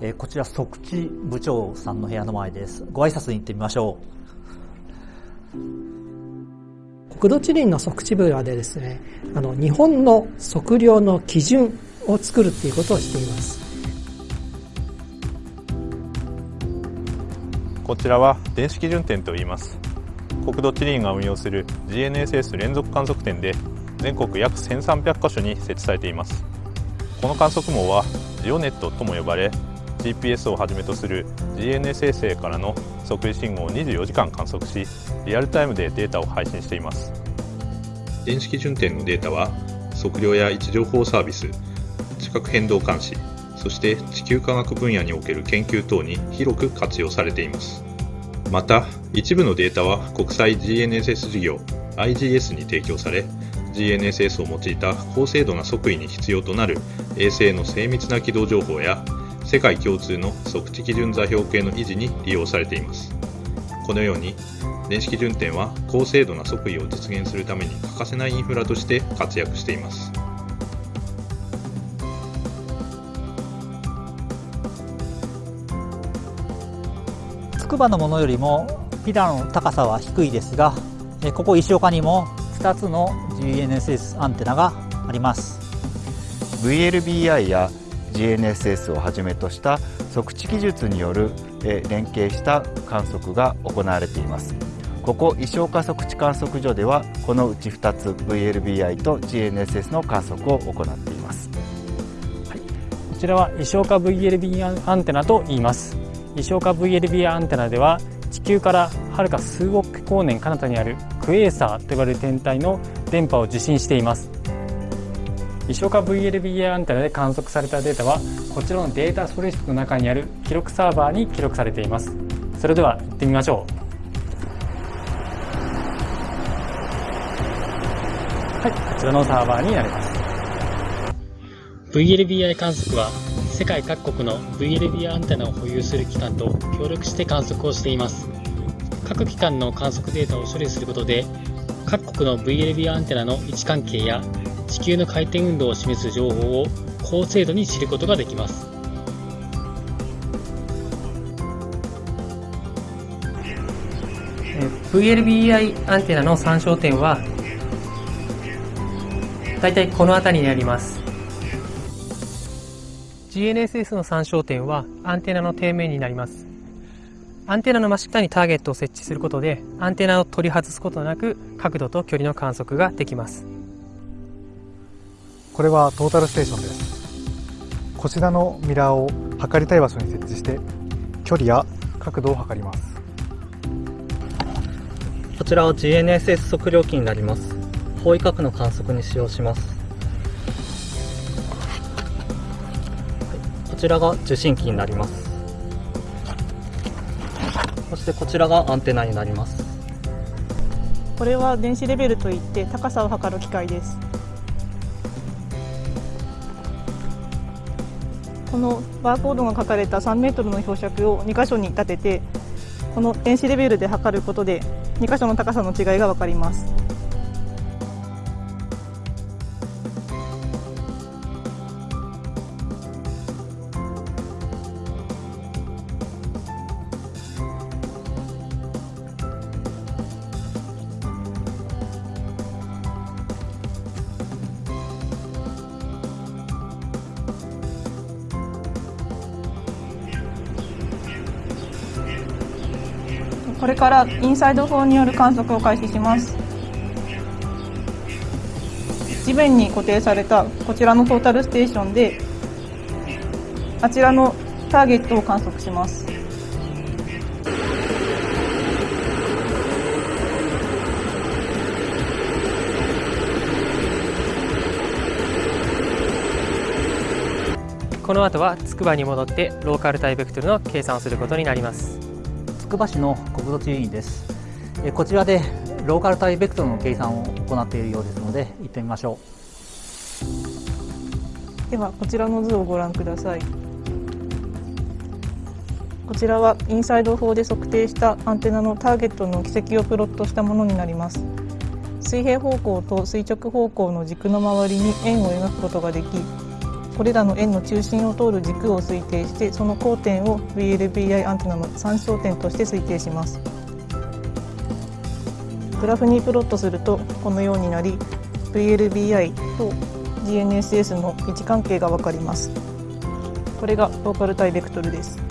えー、こちら、即地部長さんの部屋の前です。ご挨拶に行ってみましょう。国土地理院の測地部はでですね、あの、日本の測量の基準を作るっていうことをしています。こちらは電子基準点と言います。国土地理院が運用する GNSS 連続観測点で全国約1300カ所に設置されています。この観測網はジオネットとも呼ばれ GPS をはじめとする GNS 衛星からの測位信号を24時間観測しリアルタイムでデータを配信しています。電子基準点のデータは測量や位置情報サービス地殻変動監視そして地球科学分野における研究等に広く活用されています。また一部のデータは国際 GNSS 事業 IGS に提供され GNSS を用いた高精度な測位に必要となる衛星の精密な軌道情報や世界共通の測地基準座標系の維持に利用されています。このように電子基準点は高精度な測位を実現するために欠かせないインフラとして活躍しています。筑波のものよりもピラの高さは低いですがここ石岡にも2つの GNSS アンテナがあります。VLBI や GNSS をはじめとした測地技術による連携した観測が行われています。ここ石岡測地観測所ではこのうち2つ VLBI と GNSS の観測を行っています、はい、こちらは石岡 VLB アンテナと言います。石岡 VLB アンテナでは地球からはるか数億光年彼方にあるクエーサーと呼ばれる天体の電波を受信しています。石岡 VLBA アンテナで観測されたデータはこちらのデータストレージの中にある記録サーバーに記録されています。それでは行ってみましょう。はいこちらのサーバーになります。VLBI 観測は世界各国の VLB アンテナを保有する機関と協力して観測をしています。各機関の観測データを処理することで各国の VLB アンテナの位置関係や地球の回転運動を示す情報を高精度に知ることができます。VLBI アンテナの参照点はだいたいこの辺りにあります。GNSS の参照点はアンテナの底面になります。アンテナの真下にターゲットを設置することでアンテナを取り外すことなく角度と距離の観測ができます。これはトータルステーションです。こちらのミラーを測りたい場所に設置して距離や角度を測ります。こちらは GNSS 測量器になります。方位角の観測に使用しますちらが受信機になります。そしてこちらがアンテナになります。これは電子レベルといって高さを測る機械です。このバーコードが書かれた3メートルの標尺を2箇所に立ててこの電子レベルで測ることで2箇所の高さの違いが分かります。これからインサイド4による観測を開始します。地面に固定されたこちらのトータルステーションであちらのターゲットを観測します。この後はつくばに戻ってローカルタイベクトルの計算をすることになります。くば市の国土地理院です。こちらでローカルタイベクトルの計算を行っているようですので行ってみましょう。ではこちらの図をご覧ください。こちらはインサイド法で測定したアンテナのターゲットの軌跡をプロットしたものになります。水平方向と垂直方向の軸の周りに円を描くことができこれらの円の中心を通る軸を推定してその交点を VLBI アンテナの参照点として推定します。グラフにプロットするとこのようになり VLBI と GNSS の位置関係が分かります。これがローカル対ベクトルです。